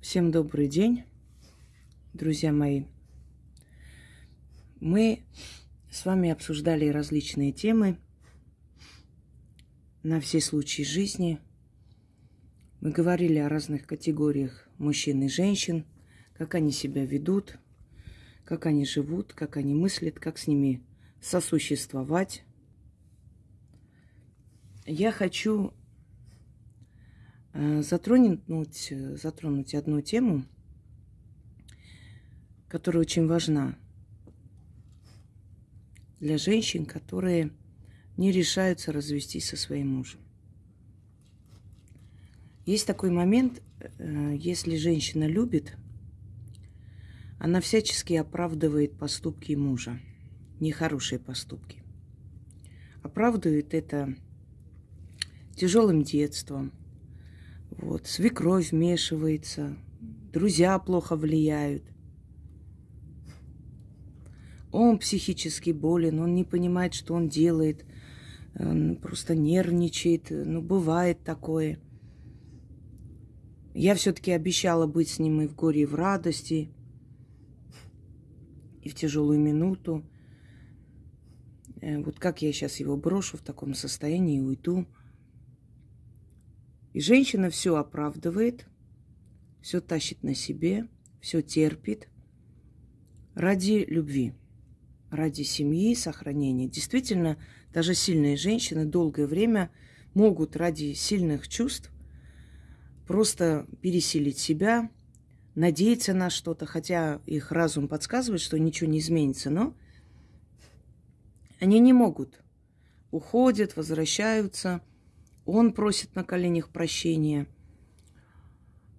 Всем добрый день, друзья мои. Мы с вами обсуждали различные темы на все случаи жизни. Мы говорили о разных категориях мужчин и женщин, как они себя ведут, как они живут, как они мыслят, как с ними сосуществовать. Я хочу затронуть, э, затронуть одну тему, которая очень важна для женщин, которые не решаются развестись со своим мужем. Есть такой момент, э, если женщина любит, она всячески оправдывает поступки мужа, нехорошие поступки. Оправдывает это тяжелым детством, вот, свекровь вмешивается, друзья плохо влияют. Он психически болен, он не понимает, что он делает, он просто нервничает. Ну, бывает такое. Я все-таки обещала быть с ним и в горе, и в радости, и в тяжелую минуту. Э, вот как я сейчас его брошу в таком состоянии и уйду – и женщина все оправдывает, все тащит на себе, все терпит ради любви, ради семьи, сохранения. Действительно, даже сильные женщины долгое время могут ради сильных чувств просто переселить себя, надеяться на что-то, хотя их разум подсказывает, что ничего не изменится, но они не могут. Уходят, возвращаются – он просит на коленях прощения.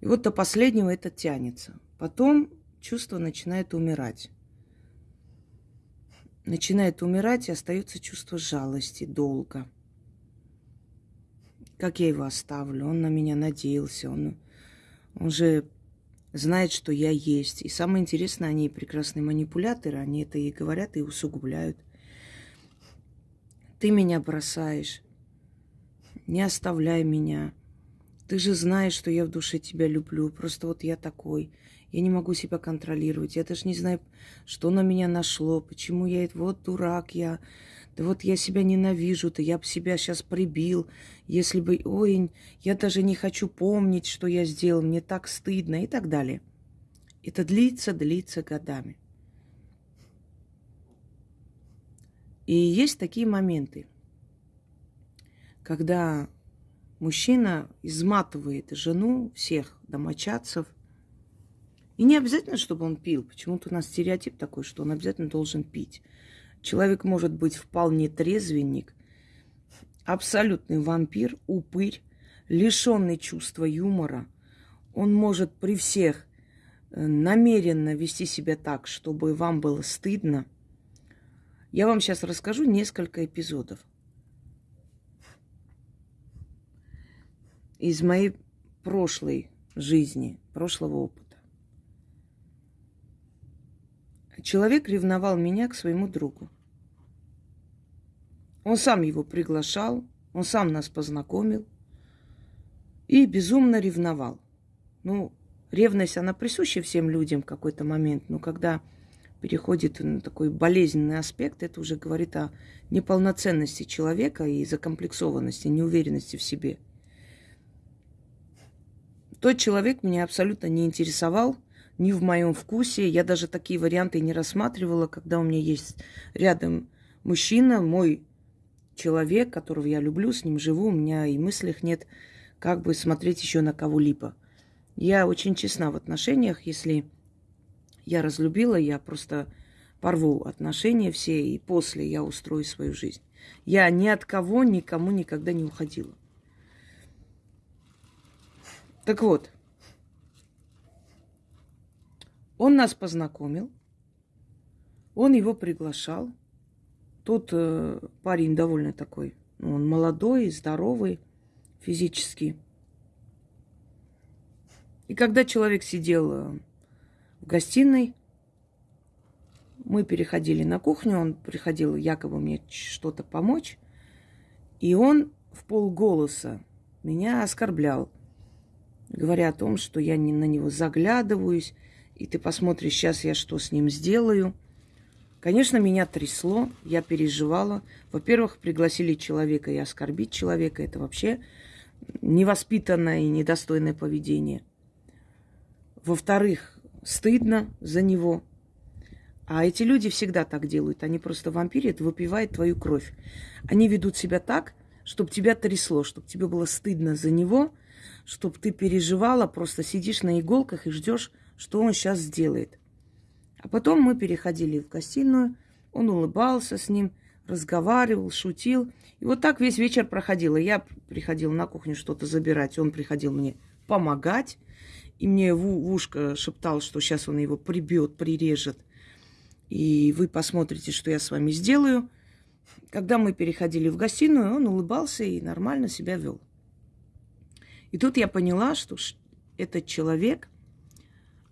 И вот до последнего это тянется. Потом чувство начинает умирать. Начинает умирать, и остается чувство жалости, долга. Как я его оставлю? Он на меня надеялся. Он, он же знает, что я есть. И самое интересное, они прекрасные манипуляторы. Они это и говорят, и усугубляют. Ты меня бросаешь не оставляй меня. Ты же знаешь, что я в душе тебя люблю. Просто вот я такой. Я не могу себя контролировать. Я даже не знаю, что на меня нашло, почему я вот дурак я. Да вот я себя ненавижу, да я бы себя сейчас прибил. Если бы, ой, я даже не хочу помнить, что я сделал, мне так стыдно и так далее. Это длится, длится годами. И есть такие моменты – когда мужчина изматывает жену, всех домочадцев. И не обязательно, чтобы он пил. Почему-то у нас стереотип такой, что он обязательно должен пить. Человек может быть вполне трезвенник, абсолютный вампир, упырь, лишенный чувства юмора. Он может при всех э, намеренно вести себя так, чтобы вам было стыдно. Я вам сейчас расскажу несколько эпизодов. Из моей прошлой жизни, прошлого опыта. Человек ревновал меня к своему другу. Он сам его приглашал, он сам нас познакомил и безумно ревновал. Ну, ревность, она присуща всем людям в какой-то момент, но когда переходит на такой болезненный аспект, это уже говорит о неполноценности человека и закомплексованности, неуверенности в себе – тот человек меня абсолютно не интересовал, не в моем вкусе. Я даже такие варианты не рассматривала, когда у меня есть рядом мужчина, мой человек, которого я люблю, с ним живу, у меня и мыслях нет, как бы смотреть еще на кого-либо. Я очень честна в отношениях, если я разлюбила, я просто порву отношения все, и после я устрою свою жизнь. Я ни от кого, никому никогда не уходила. Так вот, он нас познакомил, он его приглашал. Тут э, парень довольно такой, ну, он молодой, здоровый физически. И когда человек сидел э, в гостиной, мы переходили на кухню, он приходил якобы мне что-то помочь, и он в полголоса меня оскорблял – говоря о том, что я не на него заглядываюсь, и ты посмотришь, сейчас я что с ним сделаю. Конечно, меня трясло, я переживала. Во-первых, пригласили человека и оскорбить человека. Это вообще невоспитанное и недостойное поведение. Во-вторых, стыдно за него. А эти люди всегда так делают. Они просто вампирят, выпивают твою кровь. Они ведут себя так, чтобы тебя трясло, чтобы тебе было стыдно за него, чтобы ты переживала, просто сидишь на иголках и ждешь, что он сейчас сделает. А потом мы переходили в гостиную, он улыбался с ним, разговаривал, шутил. И вот так весь вечер проходило. Я приходила на кухню что-то забирать, он приходил мне помогать. И мне в ушко шептал, что сейчас он его прибьет, прирежет. И вы посмотрите, что я с вами сделаю. Когда мы переходили в гостиную, он улыбался и нормально себя вел. И тут я поняла, что этот человек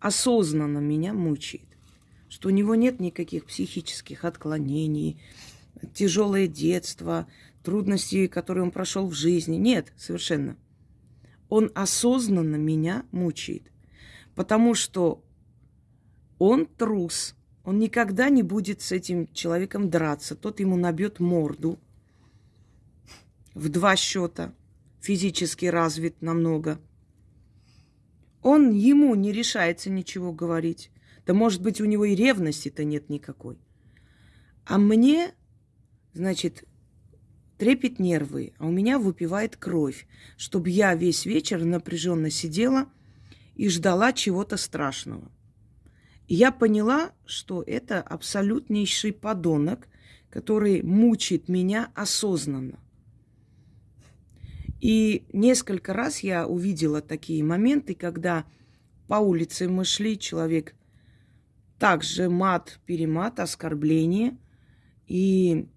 осознанно меня мучает, что у него нет никаких психических отклонений, тяжелое детство, трудности, которые он прошел в жизни. Нет, совершенно. Он осознанно меня мучает, потому что он трус, он никогда не будет с этим человеком драться. Тот ему набьет морду в два счета, физически развит намного. Он ему не решается ничего говорить. Да может быть, у него и ревности-то нет никакой. А мне, значит, трепет нервы, а у меня выпивает кровь, чтобы я весь вечер напряженно сидела и ждала чего-то страшного. И я поняла, что это абсолютнейший подонок, который мучает меня осознанно. И несколько раз я увидела такие моменты, когда по улице мы шли, человек также мат, перемат, оскорбление, и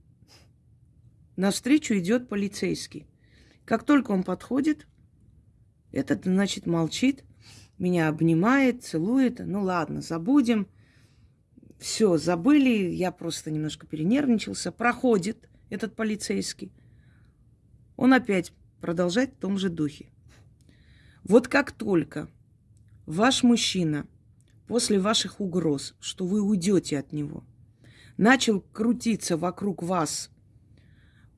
навстречу идет полицейский. Как только он подходит, этот, значит, молчит, меня обнимает, целует. Ну ладно, забудем. Все, забыли, я просто немножко перенервничался. Проходит этот полицейский. Он опять продолжает в том же духе. Вот как только ваш мужчина после ваших угроз, что вы уйдете от него, начал крутиться вокруг вас,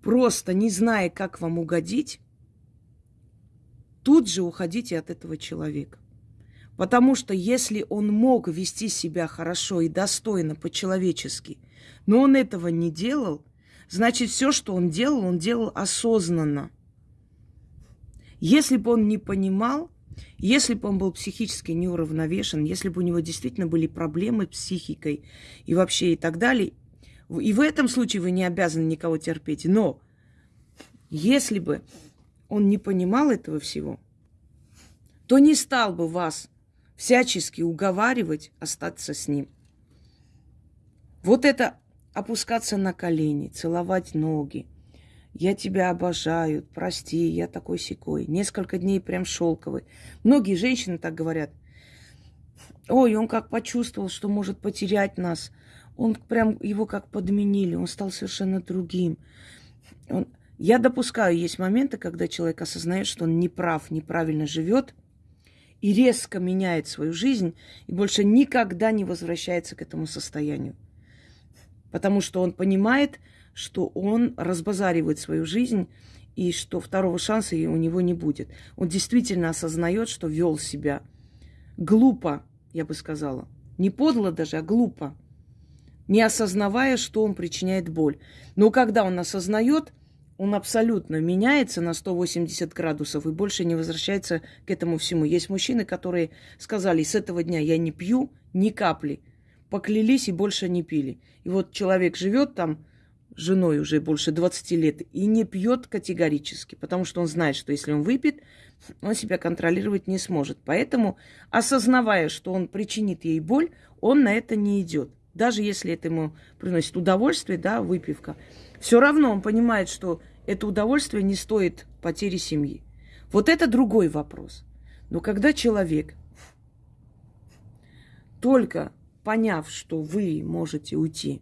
просто не зная, как вам угодить, тут же уходите от этого человека. Потому что если он мог вести себя хорошо и достойно, по-человечески, но он этого не делал, значит, все, что он делал, он делал осознанно. Если бы он не понимал, если бы он был психически неуравновешен, если бы у него действительно были проблемы с психикой и вообще и так далее, и в этом случае вы не обязаны никого терпеть. Но если бы он не понимал этого всего, то не стал бы вас всячески уговаривать остаться с ним. Вот это опускаться на колени, целовать ноги. Я тебя обожаю, прости, я такой секой. Несколько дней прям шелковый. Многие женщины так говорят. Ой, он как почувствовал, что может потерять нас. Он прям его как подменили, он стал совершенно другим. Он... Я допускаю, есть моменты, когда человек осознает, что он неправ, неправильно живет, и резко меняет свою жизнь и больше никогда не возвращается к этому состоянию. Потому что он понимает, что он разбазаривает свою жизнь и что второго шанса у него не будет. Он действительно осознает, что вел себя глупо, я бы сказала. Не подло даже, а глупо. Не осознавая, что он причиняет боль. Но когда он осознает, он абсолютно меняется на 180 градусов и больше не возвращается к этому всему. Есть мужчины, которые сказали, с этого дня я не пью ни капли, поклялись и больше не пили. И вот человек живет там, женой уже больше 20 лет, и не пьет категорически, потому что он знает, что если он выпьет, он себя контролировать не сможет. Поэтому, осознавая, что он причинит ей боль, он на это не идет. Даже если это ему приносит удовольствие, да, выпивка, все равно он понимает, что это удовольствие не стоит потери семьи. Вот это другой вопрос. Но когда человек, только поняв, что вы можете уйти,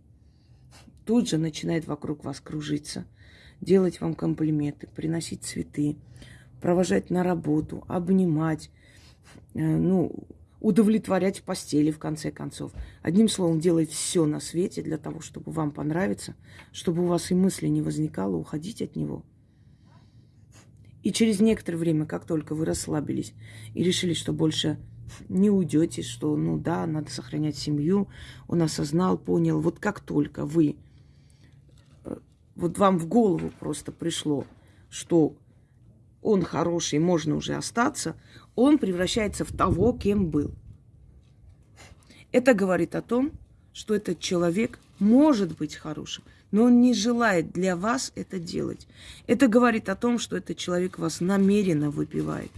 тут же начинает вокруг вас кружиться, делать вам комплименты, приносить цветы, провожать на работу, обнимать, ну, удовлетворять в постели, в конце концов. Одним словом, делать все на свете для того, чтобы вам понравиться, чтобы у вас и мысли не возникало уходить от него. И через некоторое время, как только вы расслабились и решили, что больше не уйдете, что, ну да, надо сохранять семью, он осознал, понял, вот как только вы, э, вот вам в голову просто пришло, что он хороший, можно уже остаться, он превращается в того, кем был. Это говорит о том, что этот человек может быть хорошим, но он не желает для вас это делать. Это говорит о том, что этот человек вас намеренно выпивает,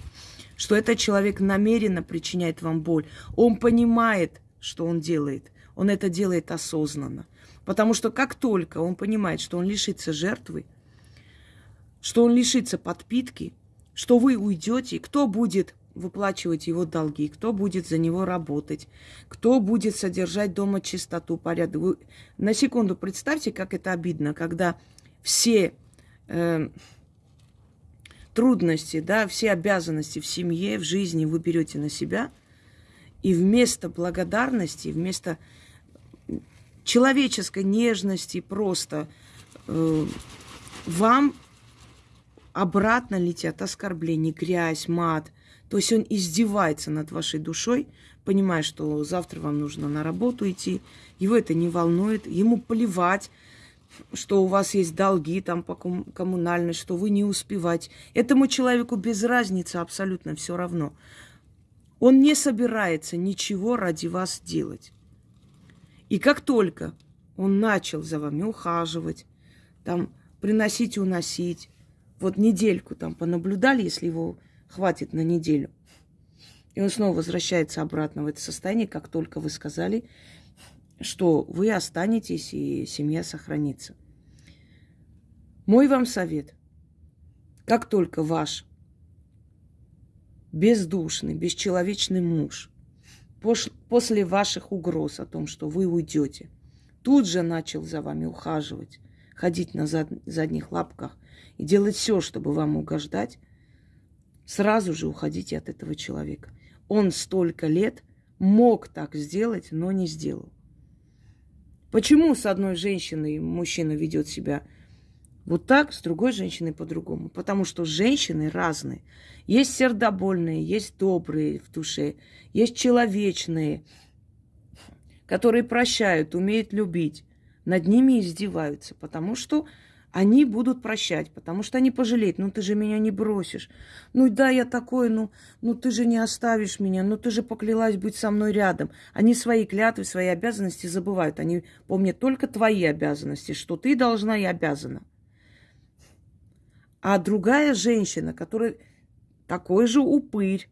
что этот человек намеренно причиняет вам боль. Он понимает, что он делает. Он это делает осознанно. Потому что как только он понимает, что он лишится жертвы, что он лишится подпитки, что вы уйдете, кто будет выплачивать его долги, кто будет за него работать, кто будет содержать дома чистоту, порядок. Вы на секунду представьте, как это обидно, когда все э, трудности, да, все обязанности в семье, в жизни вы берете на себя, и вместо благодарности, вместо человеческой нежности просто э, вам обратно летят оскорбления, грязь, мат. То есть он издевается над вашей душой, понимая, что завтра вам нужно на работу идти. Его это не волнует, ему плевать, что у вас есть долги там по коммунальной, что вы не успеваете. Этому человеку без разницы абсолютно все равно. Он не собирается ничего ради вас делать. И как только он начал за вами ухаживать, там, приносить и уносить, вот недельку там понаблюдали, если его хватит на неделю, и он снова возвращается обратно в это состояние, как только вы сказали, что вы останетесь и семья сохранится. Мой вам совет. Как только ваш бездушный, бесчеловечный муж после ваших угроз о том, что вы уйдете, тут же начал за вами ухаживать, ходить на зад, задних лапках и делать все, чтобы вам угождать, сразу же уходите от этого человека. Он столько лет мог так сделать, но не сделал. Почему с одной женщиной мужчина ведет себя вот так, с другой женщиной по-другому? Потому что женщины разные. Есть сердобольные, есть добрые в душе, есть человечные, которые прощают, умеют любить. Над ними издеваются, потому что они будут прощать, потому что они пожалеют. Ну, ты же меня не бросишь. Ну, да, я такой, ну, ну, ты же не оставишь меня. Ну, ты же поклялась быть со мной рядом. Они свои клятвы, свои обязанности забывают. Они помнят только твои обязанности, что ты должна и обязана. А другая женщина, которая такой же упырь,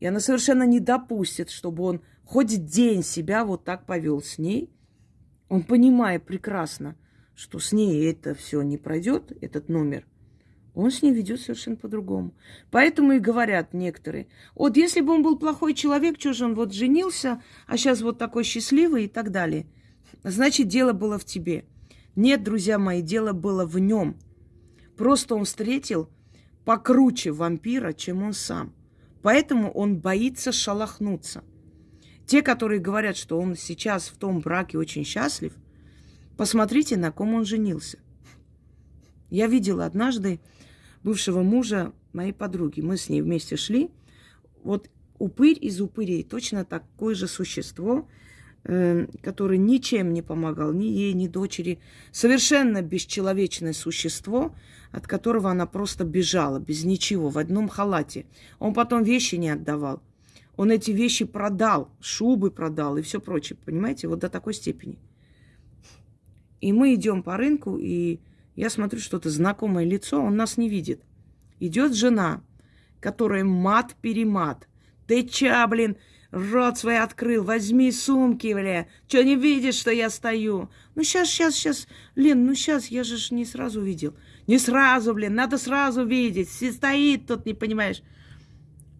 и она совершенно не допустит, чтобы он хоть день себя вот так повел с ней, он понимает прекрасно – что с ней это все не пройдет, этот номер, он с ней ведет совершенно по-другому. Поэтому и говорят некоторые, вот если бы он был плохой человек, что же он вот женился, а сейчас вот такой счастливый и так далее. Значит, дело было в тебе. Нет, друзья мои, дело было в нем. Просто он встретил покруче вампира, чем он сам. Поэтому он боится шалахнуться. Те, которые говорят, что он сейчас в том браке очень счастлив, Посмотрите, на ком он женился. Я видела однажды бывшего мужа моей подруги. Мы с ней вместе шли. Вот упырь из упырей, точно такое же существо, э, которое ничем не помогал ни ей, ни дочери. Совершенно бесчеловечное существо, от которого она просто бежала, без ничего, в одном халате. Он потом вещи не отдавал. Он эти вещи продал, шубы продал и все прочее, понимаете, вот до такой степени. И мы идем по рынку, и я смотрю что-то знакомое лицо, он нас не видит. Идет жена, которая мат-перемат. Ты ча, блин, рот свой открыл, возьми сумки, бля. Че, не видишь, что я стою? Ну, сейчас, сейчас, сейчас. Лен, ну, сейчас, я же не сразу видел. Не сразу, блин, надо сразу видеть. Стоит тут, не понимаешь.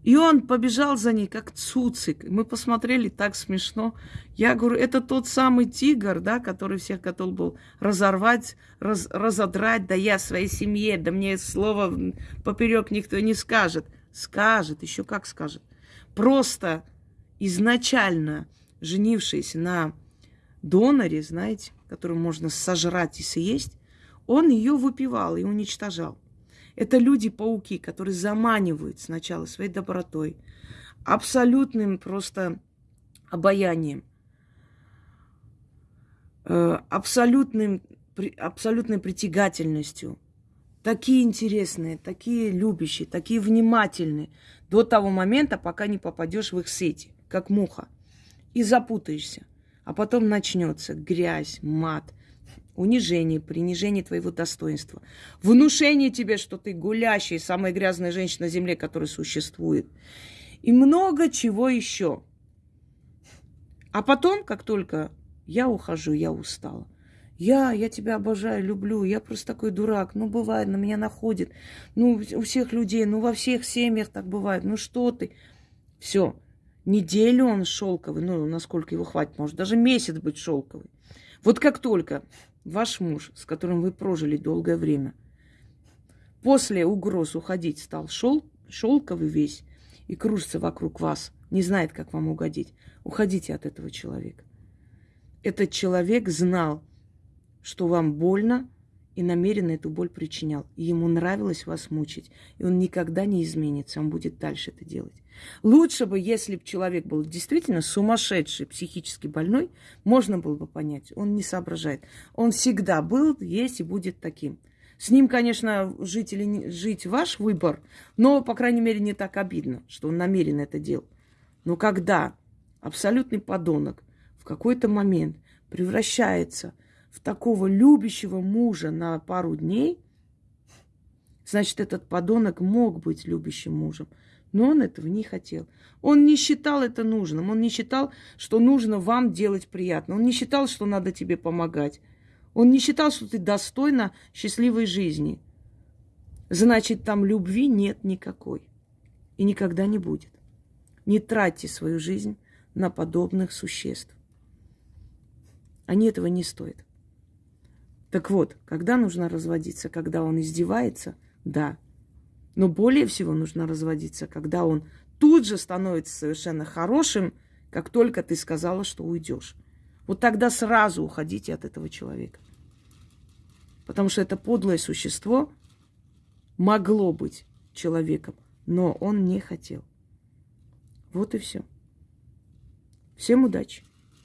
И он побежал за ней, как цуцик. Мы посмотрели, так смешно. Я говорю, это тот самый тигр, да, который всех готов был разорвать, раз, разодрать, да я своей семье, да мне слово поперек никто не скажет. Скажет, еще как скажет. просто изначально женившись на доноре, знаете, которую можно сожрать и съесть, он ее выпивал и уничтожал. Это люди-пауки, которые заманивают сначала своей добротой, абсолютным просто обаянием, э, абсолютным, абсолютной притягательностью. Такие интересные, такие любящие, такие внимательные до того момента, пока не попадешь в их сети, как муха, и запутаешься. А потом начнется грязь, мат, унижение, принижение твоего достоинства, внушение тебе, что ты гулящая, самая грязная женщина на земле, которая существует, и много чего еще. А потом, как только я ухожу, я устала. Я, я тебя обожаю, люблю, я просто такой дурак. Ну, бывает, на меня находит. Ну, у всех людей, ну, во всех семьях так бывает. Ну, что ты? Все. Неделю он шелковый, ну, насколько его хватит, может, даже месяц быть шелковый. Вот как только ваш муж, с которым вы прожили долгое время, после угроз уходить стал шел, шелковый весь и кружится вокруг вас, не знает, как вам угодить, уходите от этого человека. Этот человек знал, что вам больно, и намеренно эту боль причинял. И ему нравилось вас мучить. И он никогда не изменится, он будет дальше это делать. Лучше бы, если бы человек был действительно сумасшедший, психически больной, можно было бы понять. Он не соображает. Он всегда был, есть и будет таким. С ним, конечно, жить или не жить ваш выбор, но, по крайней мере, не так обидно, что он намеренно это делал. Но когда абсолютный подонок в какой-то момент превращается в такого любящего мужа на пару дней, значит, этот подонок мог быть любящим мужем. Но он этого не хотел. Он не считал это нужным. Он не считал, что нужно вам делать приятно. Он не считал, что надо тебе помогать. Он не считал, что ты достойна счастливой жизни. Значит, там любви нет никакой. И никогда не будет. Не тратьте свою жизнь на подобных существ. Они этого не стоят. Так вот, когда нужно разводиться? Когда он издевается? Да. Но более всего нужно разводиться, когда он тут же становится совершенно хорошим, как только ты сказала, что уйдешь. Вот тогда сразу уходите от этого человека. Потому что это подлое существо могло быть человеком, но он не хотел. Вот и все. Всем удачи!